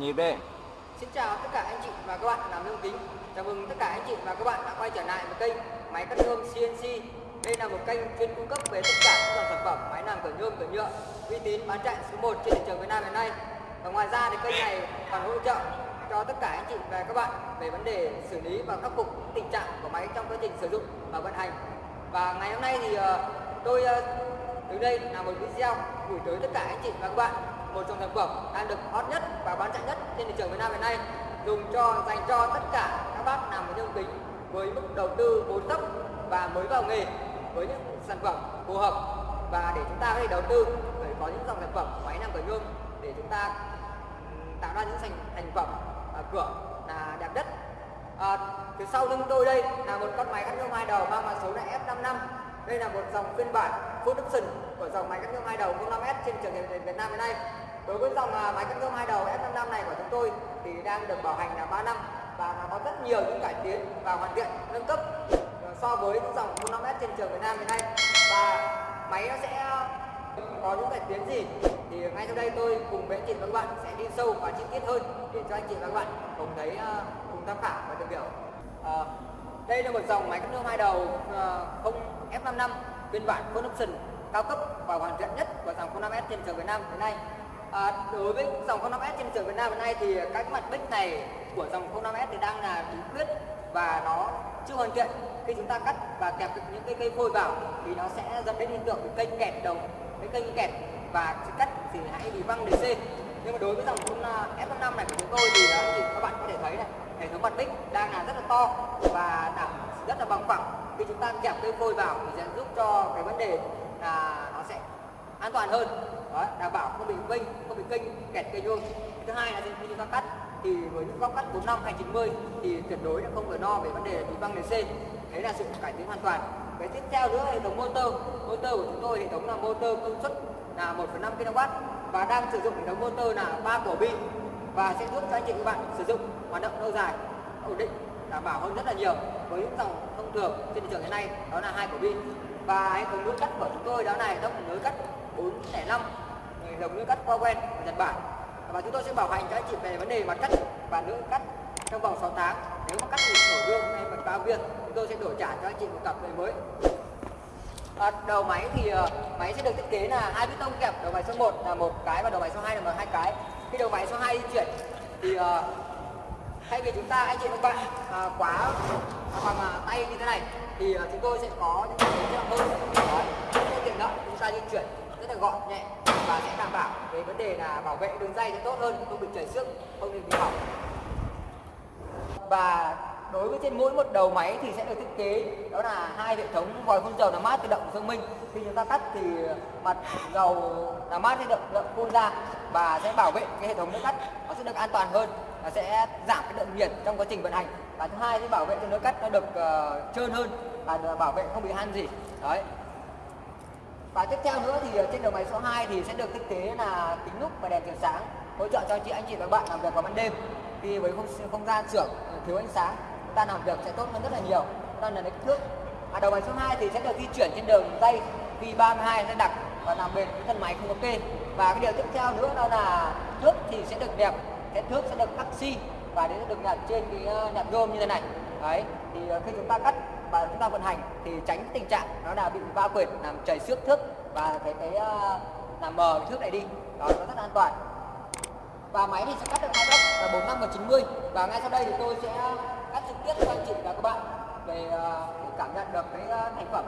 nhịp đi Xin chào tất cả anh chị và các bạn làm nông kính. Chào mừng tất cả anh chị và các bạn đã quay trở lại với kênh máy cắt nhôm CNC. Đây là một kênh chuyên cung cấp về tất cả các dòng sản phẩm máy làm cửa nhôm, cửa nhựa, uy tín bán chạy số 1 trên thị trường Việt Nam hiện nay. Và ngoài ra thì kênh này còn hỗ trợ cho tất cả anh chị và các bạn về vấn đề xử lý và khắc phục tình trạng của máy trong quá trình sử dụng và vận hành. Và ngày hôm nay thì ờ, tôi ờ, từ đây là một video gửi tới tất cả anh chị và các bạn. Một dòng sản phẩm đang được hot nhất và bán chạy nhất trên thị trường Việt Nam hiện nay. Dùng cho dành cho tất cả các bác làm với nhôm kính với mức đầu tư vốn thấp và mới vào nghề với những sản phẩm phù hợp. Và để chúng ta có thể đầu tư để có những dòng sản phẩm máy làm cửa nhôm để chúng ta tạo ra những thành thành phẩm à, cửa là đẹp nhất. À, từ sau lưng tôi đây là một con máy cắt nhôm hai đầu mang mã số là F55 đây là một dòng phiên bản full option của dòng máy cắt nhôm hai đầu 05S trên trường trường Việt Nam hiện nay. Đối với dòng à, máy cắt nhôm hai đầu F55 này của chúng tôi thì đang được bảo hành là 3 năm và nó có rất nhiều những cải tiến và hoàn thiện nâng cấp so với những dòng 05S trên trường Việt Nam hiện nay. Và máy nó sẽ à, có những cải tiến gì thì ngay sau đây tôi cùng với anh chị và các bạn sẽ đi sâu và chi tiết hơn để cho anh chị và các bạn cùng thấy à, cùng tham khảo và tìm hiểu. Ờ, đây là một dòng máy cắt nhôm hai đầu ờ, không F55 phiên bản full option cao cấp và hoàn thiện nhất của dòng 05S trên thị trường Việt Nam hiện nay. À, đối với dòng 05S trên thị trường Việt Nam hiện nay thì các mặt bích này của dòng 05S thì đang là bí quyết và nó chưa hoàn thiện. Khi chúng ta cắt và kẹp những cái cây phôi vào thì nó sẽ dẫn đến hiện tượng cái kênh kẹt đầu, cái kênh kẹt và cắt thì hãy bị văng DC. Nhưng mà đối với dòng F55 này của chúng tôi thì đó, thì các bạn có thể thấy này hệ thống mặt bích đang là rất là to và đảm rất là bằng phẳng khi chúng ta kẹp cây phôi vào thì sẽ giúp cho cái vấn đề là nó sẽ an toàn hơn. Đó, đảm bảo không bị vinh không bị kênh kẹt cây vuông. thứ hai là khi chúng ta cắt thì với những góc cắt 45 hay 90 thì tuyệt đối là không phải lo về vấn đề bị băng nền c. đấy là sự cải tiến hoàn toàn. Cái tiếp theo nữa hệ thống motor motor của chúng tôi hệ thống là motor công suất là 1,5 kW và đang sử dụng hệ thống motor là ba cổ bi và sẽ giúp cho anh chị các bạn sử dụng hoạt động lâu dài ổn định đảm bảo hơn rất là nhiều với những dòng thông thường trên thị trường hiện nay đó là hai cổ bi và hệ thống nối cắt của chúng tôi đó là hệ thống nối cắt 405 hệ thống nối cắt qua quen của Nhật Bản. Và chúng tôi sẽ bảo hành cho anh chị về vấn đề mặt cắt và lưỡi cắt trong vòng 6 tháng. Nếu mà cắt bị tổn gương hay bật bao viên chúng tôi sẽ đổi trả cho anh chị một cặp về mới. À, đầu máy thì uh, máy sẽ được thiết kế là hai piston kẹp đầu máy số 1 là một cái và đầu máy số 2 là một hai cái. Khi đầu máy số 2 di chuyển thì uh, thay vì chúng ta anh chị các bạn à, quá à, bằng à, tay như thế này thì à, chúng tôi sẽ có những cái chất hơn. Đấy, rất tiện lợi chúng ta di chuyển rất là gọn nhẹ và sẽ đảm bảo về vấn đề là bảo vệ đường dây sẽ tốt hơn không bị chảy xước không bị bị hỏng. Và đối với trên mỗi một đầu máy thì sẽ được thiết kế đó là hai hệ thống vòi phun dầu làm mát tự động thông minh. Khi chúng ta tắt thì mặt dầu làm mát sẽ được tự động phun ra và sẽ bảo vệ cái hệ thống nước cắt nó sẽ được an toàn hơn và sẽ giảm cái lượng nhiệt trong quá trình vận hành. Và thứ hai thì bảo vệ cho nước cắt nó được uh, trơn hơn và bảo vệ không bị han gì. Đấy. Và tiếp theo nữa thì trên đầu máy số 2 thì sẽ được thiết kế là kính nút và đèn chiếu sáng hỗ trợ cho chị anh chị và bạn làm việc vào ban đêm. Khi với không, không gian xưởng ờ, thiếu ánh sáng chúng ta làm việc sẽ tốt hơn rất là nhiều. Đó là kích thước. Và đầu máy số 2 thì sẽ được di chuyển trên đường dây V32 sẽ đặc và làm bền cái thân máy không có kê. Và cái điều tiếp theo nữa đó là thước thì sẽ được đẹp cái thước sẽ được cắt xi và đến được nhận trên cái ờ, nhận rôm như thế này. Đấy, thì ờ, khi chúng ta cắt và chúng ta vận hành thì tránh cái tình trạng nó là bị va quệt, làm chảy xước thước và cái cái ờ, làm mờ cái thước này đi. Đó, nó rất an toàn. Và máy thì sẽ cắt được hai góc là 45 và 90 và ngay sau đây thì tôi sẽ cắt trực tiếp cho anh chị và các bạn về cảm nhận được cái thành phẩm.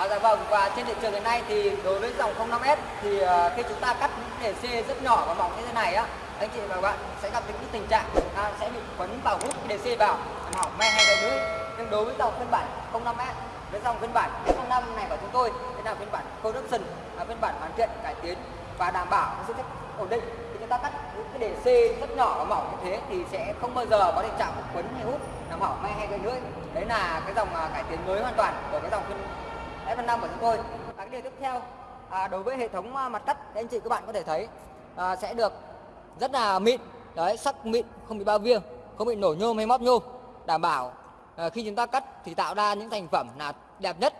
À, dạ vâng và trên thị trường hiện nay thì đối với dòng 05S thì uh, khi chúng ta cắt những đề c rất nhỏ và mỏng như thế này á anh chị và các bạn sẽ gặp những tình trạng ta sẽ bị quấn vào hút đề c vào làm hỏng me hay gãy lưỡi nhưng đối với dòng phiên bản 05S với dòng phiên bản 05 này của chúng tôi đây là phiên bản production là phiên bản hoàn thiện cải tiến và đảm bảo sự sức ổn định. Khi chúng ta cắt những cái đề C rất nhỏ và mỏng như thế thì sẽ không bao giờ có tình trạng quấn hay hút làm hỏng me hay gây lưỡi đấy là cái dòng ờ, cải tiến mới hoàn toàn của cái dòng phiên F5 của chúng tôi. Và cái điều tiếp theo à, đối với hệ thống à, mặt cắt thì anh chị các bạn có thể thấy à, sẽ được rất là mịn. Đấy sắc mịn không bị bao viêng không bị nổ nhôm hay móp nhôm. Đảm bảo à, khi chúng ta cắt thì tạo ra những thành phẩm là đẹp nhất.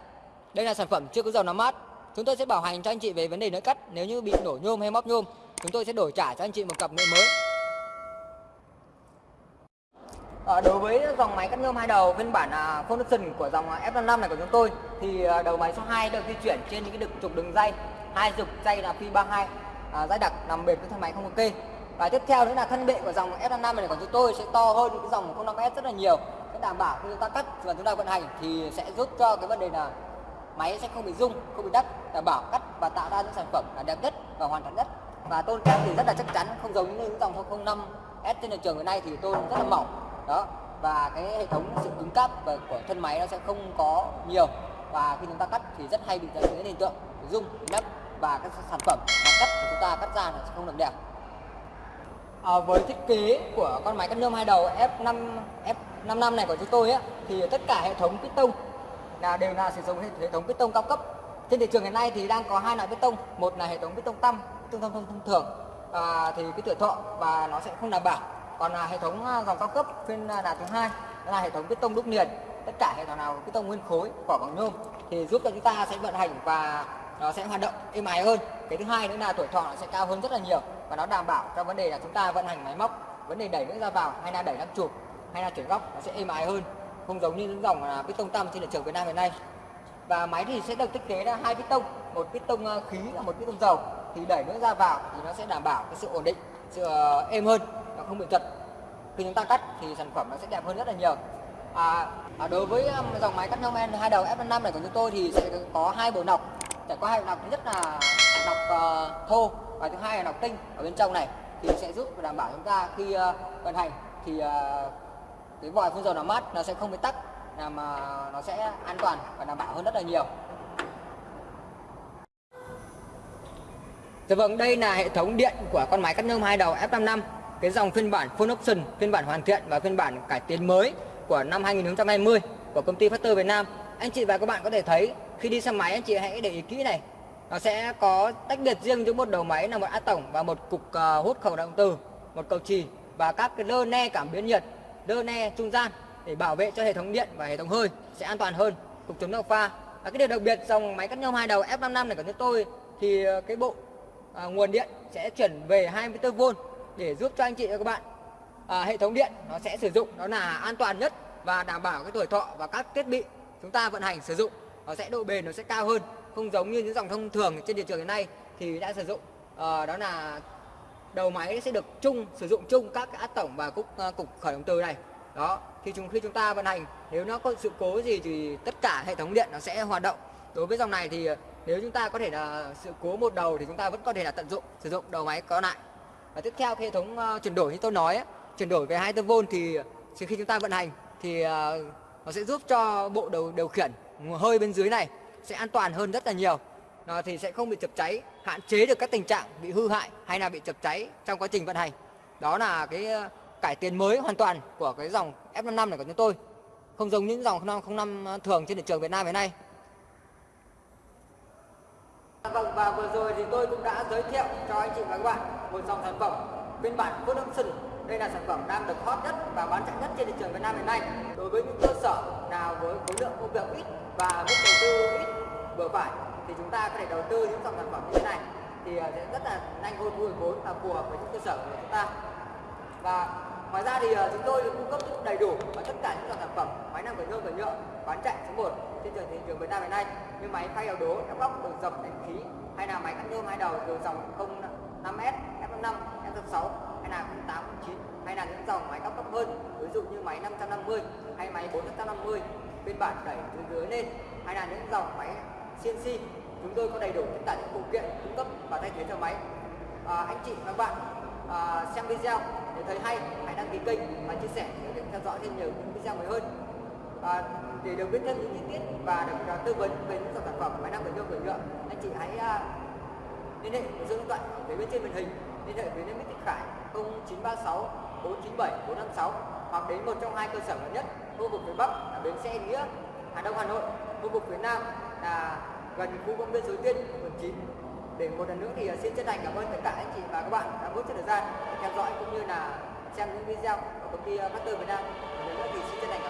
Đây là sản phẩm chưa có dầu làm mát. Chúng tôi sẽ bảo hành cho anh chị về vấn đề nới cắt. Nếu như bị nổ nhôm hay móp nhôm chúng tôi sẽ đổi trả cho anh chị một cặp nệm mới. Ờ, đối với dòng máy cắt nhôm hai đầu phiên bản à, Foundation của dòng à, F55 này của chúng tôi thì à, đầu máy số 2 được di chuyển trên những cái đường trục đường dây. Hai trục dây là phi 32 à, dây đặc nằm bền với thân máy không ok và tiếp theo nữa là thân bệ của dòng F55 này của chúng tôi sẽ to hơn cái dòng 05S rất là nhiều. Sẽ đảm bảo khi chúng ta cắt và chúng ta vận hành thì sẽ giúp cho cái vấn đề là máy sẽ không bị rung không bị đắt, đảm bảo cắt và tạo ra những sản phẩm là đẹp nhất và hoàn thành nhất. Và tôn thép thì rất là chắc chắn không giống như những dòng 05 S trên thị trường hiện nay thì tôn rất là mỏng đó và cái hệ thống sự cứng cáp của thân máy nó sẽ không có nhiều. Và khi chúng ta cắt thì rất hay bị dẫn đến hiện tượng rung nắp và các sản phẩm mà cắt của chúng ta cắt ra là sẽ không được đẹp. À, với thiết kế của con máy cắt nhôm hai đầu F5 F55 này của chúng tôi ấy, thì tất cả hệ thống piston là đều là sử dụng hệ thống piston cao cấp. Trên thị trường hiện nay thì đang có hai loại piston một là hệ thống piston tăm piston thông, thông, thông thường à, thì cái tuổi thọ và nó sẽ không đảm bảo còn là hệ thống à, dòng cao cấp phiên à, đạt thứ hai là hệ thống piston đúc liền. Tất cả hệ thống nào piston nguyên khối, vỏ bằng nhôm thì giúp cho chúng ta sẽ vận hành và nó sẽ hoạt động êm ái hơn. Cái thứ hai nữa là tuổi thọ nó sẽ cao hơn rất là nhiều và nó đảm bảo cho vấn đề là chúng ta vận hành máy móc, vấn đề đẩy nước ra vào hay là đẩy lắp chụp hay là chuyển góc nó sẽ êm ái hơn, không giống như những dòng là piston tăm trên thị trường Việt Nam hiện nay. Và máy thì sẽ được thiết kế à, là hai piston một piston khí và một piston dầu. Thì đẩy nước ra vào thì nó sẽ đảm bảo cái sự ổn định, sự ờ, êm hơn nó không bị chật. Khi chúng ta cắt thì sản phẩm nó sẽ đẹp hơn rất là nhiều. À, à đối với um, dòng máy cắt nhôm hai đầu F5 này của chúng tôi thì sẽ có hai bộ nọc. Sẽ có hai bộ nọc thứ nhất là nọc uh, thô và thứ hai là nọc tinh ở bên trong này. Thì sẽ giúp đảm bảo chúng ta khi uh, vận hành thì uh, cái vòi phun dầu nó mát nó sẽ không bị tắc làm uh, nó sẽ an toàn và đảm bảo hơn rất là nhiều. Dạ vâng, đây là hệ thống điện của con máy cắt nhôm hai đầu F55 cái dòng phiên bản full option, phiên bản hoàn thiện và phiên bản cải tiến mới của năm 2020 của công ty Factor Việt Nam. Anh chị và các bạn có thể thấy khi đi xe máy anh chị hãy để ý kỹ này. Nó sẽ có tách biệt riêng giữa một đầu máy là một át tổng và một cục uh, hút khẩu động từ, một cầu trì và các cái lơ ne cảm biến nhiệt, lơ ne trung gian để bảo vệ cho hệ thống điện và hệ thống hơi sẽ an toàn hơn, cục chống độc pha. Và cái điều đặc biệt dòng máy cắt nhôm hai đầu F55 này của chúng tôi thì ờ, cái bộ à, nguồn điện sẽ chuyển về 24V để giúp cho anh chị và các bạn. À, hệ thống điện nó sẽ sử dụng nó là an toàn nhất và đảm bảo cái tuổi thọ và các thiết bị chúng ta vận hành sử dụng. Nó sẽ độ bền nó sẽ cao hơn không giống như những dòng thông thường trên thị trường hiện nay thì đã sử dụng. À, đó là đầu máy sẽ được chung sử dụng chung các át tổng và cục uh, cục khởi động từ này. Đó thì chúng khi chúng ta vận hành nếu nó có sự cố gì thì tất cả hệ thống điện nó sẽ hoạt động. Đối với dòng này thì ờ, nếu chúng ta có thể là sự cố một đầu thì chúng ta vẫn có thể là tận dụng sử dụng đầu máy có lại và tiếp theo hệ thống uh, chuyển đổi như tôi nói chuyển đổi về 24V thì khi chúng ta vận hành thì uh, nó sẽ giúp cho bộ đầu điều khiển hơi bên dưới này sẽ an toàn hơn rất là nhiều. Nó thì sẽ không bị chập cháy hạn chế được các tình trạng bị hư hại hay là bị chập cháy trong quá trình vận hành. Đó là cái ờ, cải tiến mới hoàn toàn của cái dòng F55 này của chúng tôi. Không giống những dòng 05 thường trên thị trường Việt Nam hiện nay. Vâng và vừa rồi thì tôi cũng đã giới thiệu cho anh chị và các bạn một dòng sản phẩm phiên bản Production. Đây là sản phẩm đang được hot nhất và bán chạy nhất trên thị trường Việt Nam hiện nay. Đối với những cơ sở nào với khối lượng công việc ít và mức đầu tư ít vừa phải thì chúng ta có thể đầu tư những dòng sản phẩm như thế này thì ờ, sẽ rất là nhanh hơn thu hồi vốn và phù hợp với những cơ sở của chúng ta. Và ngoài ra thì ờ, chúng tôi cung cấp đầy đủ và tất cả những dòng sản phẩm máy nằm cửa nhôm cửa nhựa bán chạy số 1 trên thị trường Việt Nam hiện nay như máy phay đầu đố, đắp góc, đường dập, đèn khí hay là máy cắt nhôm hai đầu từ dòng 5S, F5, F6 hay là 08, 09 hay là những dòng máy cao cấp hơn ví dụ như máy 550 hay máy 450 phiên bản đẩy từ dưới lên hay là những dòng máy CNC chúng tôi có đầy đủ tất cả những phụ kiện cung cấp và thay thế cho máy. À, anh chị và các bạn à, xem video để thấy hay hãy đăng ký kênh và chia sẻ để theo dõi thêm nhiều những video mới hơn. À, để được biết thêm những chi tiết và được uh, tư vấn về những dòng sản phẩm máy nặng cẩn nhôm nhựa anh chị hãy uh, liên hệ với số điện thoại ở phía bên trên màn hình. Liên hệ với Nimittic Khải 0936 497 456 hoặc đến một trong hai cơ sở gần nhất, khu vực phía Bắc là bến xe Nghĩa, Hà Đông, Hà Nội. Khu vực phía Nam là gần khu công viên Suối Tiên, quận 9 để một lần nữa thì à, xin chân thành cảm ơn tất cả anh chị và các bạn đã bớt chút thời gian theo dõi cũng như là xem những video của công ty à, Master Việt Nam. Một lần nữa thì xin chân thành cảm ơn